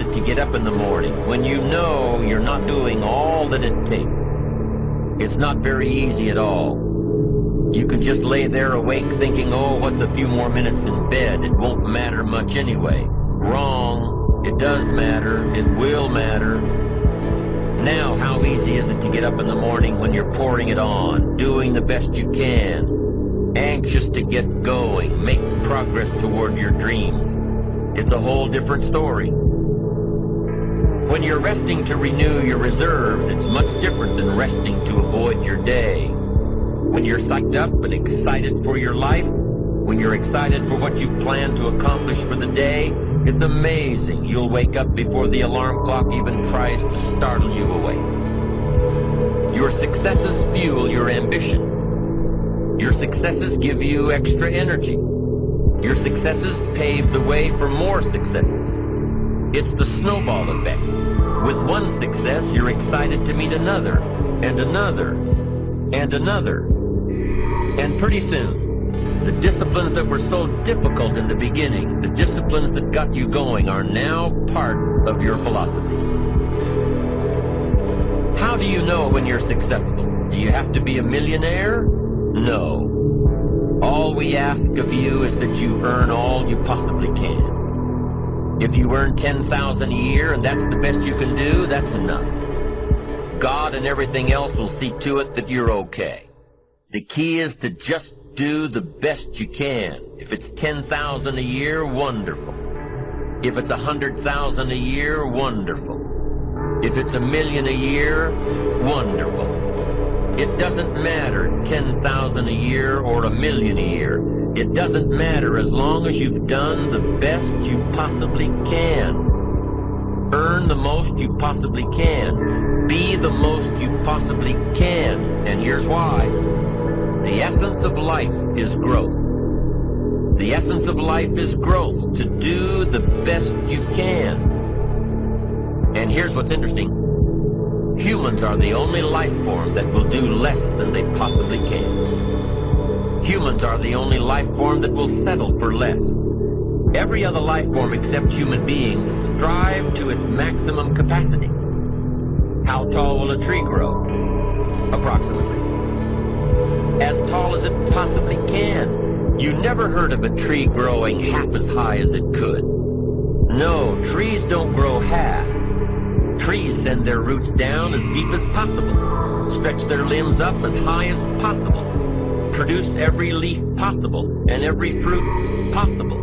it to get up in the morning when you know you're not doing all that it takes? It's not very easy at all. You can just lay there awake thinking, oh, what's a few more minutes in bed? It won't matter much anyway. Wrong. It does matter. It will matter. Now, how easy is it to get up in the morning when you're pouring it on, doing the best you can, anxious to get going, make progress toward your dreams? It's a whole different story. When you're resting to renew your reserves, it's much different than resting to avoid your day. When you're psyched up and excited for your life, when you're excited for what you've planned to accomplish for the day, it's amazing you'll wake up before the alarm clock even tries to startle you awake. Your successes fuel your ambition. Your successes give you extra energy. Your successes pave the way for more successes. It's the snowball effect. With one success, you're excited to meet another, and another, and another. And pretty soon, the disciplines that were so difficult in the beginning, the disciplines that got you going, are now part of your philosophy. How do you know when you're successful? Do you have to be a millionaire? No. All we ask of you is that you earn all you possibly can. If you earn 10000 a year and that's the best you can do, that's enough. God and everything else will see to it that you're okay. The key is to just do the best you can. If it's 10000 a year, wonderful. If it's a 100000 a year, wonderful. If it's a million a year, wonderful. It doesn't matter 10,000 a year or a million a year. It doesn't matter as long as you've done the best you possibly can. Earn the most you possibly can. Be the most you possibly can. And here's why. The essence of life is growth. The essence of life is growth, to do the best you can. And here's what's interesting. Humans are the only life form that will do less than they possibly can. Humans are the only life form that will settle for less. Every other life form except human beings strive to its maximum capacity. How tall will a tree grow? Approximately. As tall as it possibly can. You never heard of a tree growing half as high as it could. No, trees don't grow half. Trees send their roots down as deep as possible, stretch their limbs up as high as possible, produce every leaf possible and every fruit possible.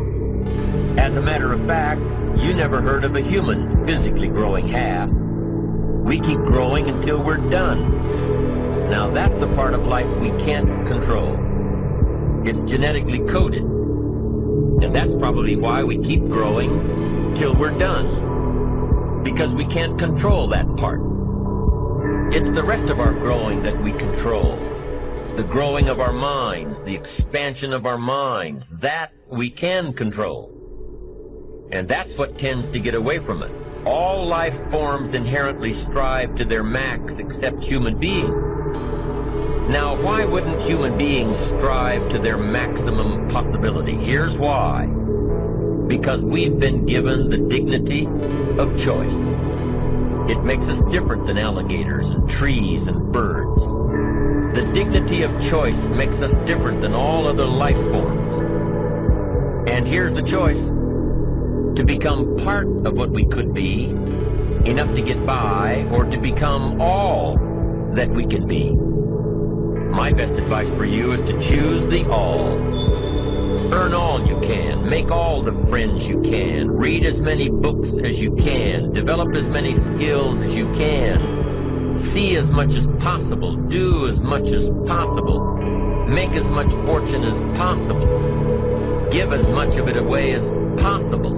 As a matter of fact, you never heard of a human physically growing half. We keep growing until we're done. Now that's a part of life we can't control. It's genetically coded. And that's probably why we keep growing till we're done because we can't control that part. It's the rest of our growing that we control. The growing of our minds, the expansion of our minds, that we can control. And that's what tends to get away from us. All life forms inherently strive to their max except human beings. Now, why wouldn't human beings strive to their maximum possibility? Here's why because we've been given the dignity of choice. It makes us different than alligators and trees and birds. The dignity of choice makes us different than all other life forms. And here's the choice. To become part of what we could be, enough to get by, or to become all that we can be. My best advice for you is to choose the all. Earn all you can. Make all the friends you can. Read as many books as you can. Develop as many skills as you can. See as much as possible. Do as much as possible. Make as much fortune as possible. Give as much of it away as possible.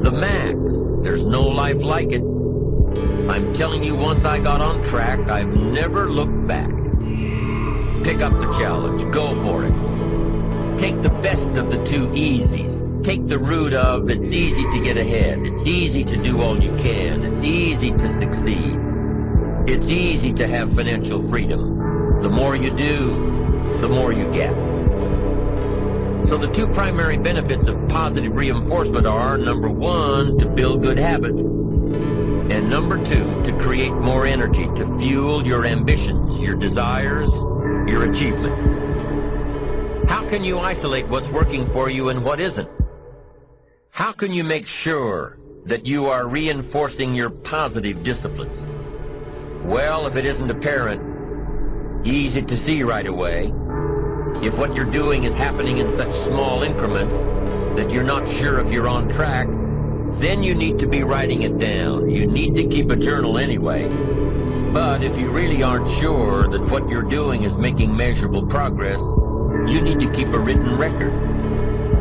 The max. There's no life like it. I'm telling you, once I got on track, I've never looked back. Pick up the challenge. Go for it. Take the best of the two easies. Take the route of it's easy to get ahead. It's easy to do all you can. It's easy to succeed. It's easy to have financial freedom. The more you do, the more you get. So the two primary benefits of positive reinforcement are, number one, to build good habits, and number two, to create more energy to fuel your ambitions, your desires, your achievements. Can you isolate what's working for you and what isn't? How can you make sure that you are reinforcing your positive disciplines? Well, if it isn't apparent, easy to see right away, if what you're doing is happening in such small increments that you're not sure if you're on track, then you need to be writing it down. You need to keep a journal anyway. But if you really aren't sure that what you're doing is making measurable progress, you need to keep a written record.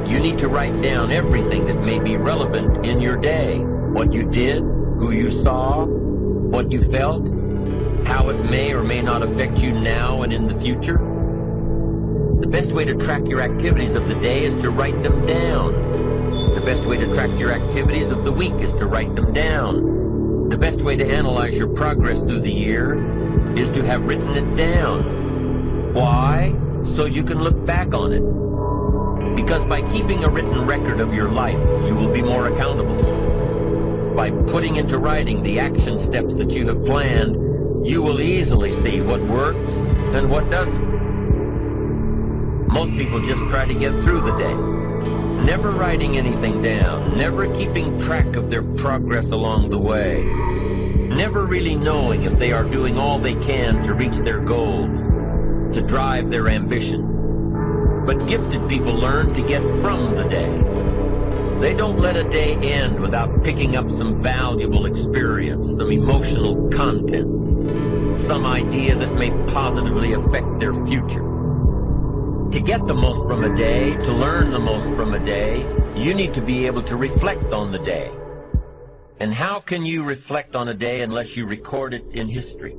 You need to write down everything that may be relevant in your day. What you did, who you saw, what you felt, how it may or may not affect you now and in the future. The best way to track your activities of the day is to write them down. The best way to track your activities of the week is to write them down. The best way to analyze your progress through the year is to have written it down. Why? So you can look back on it. Because by keeping a written record of your life, you will be more accountable. By putting into writing the action steps that you have planned, you will easily see what works and what doesn't. Most people just try to get through the day, never writing anything down, never keeping track of their progress along the way, never really knowing if they are doing all they can to reach their goals, to drive their ambition. But gifted people learn to get from the day. They don't let a day end without picking up some valuable experience, some emotional content, some idea that may positively affect their future. To get the most from a day, to learn the most from a day, you need to be able to reflect on the day. And how can you reflect on a day unless you record it in history?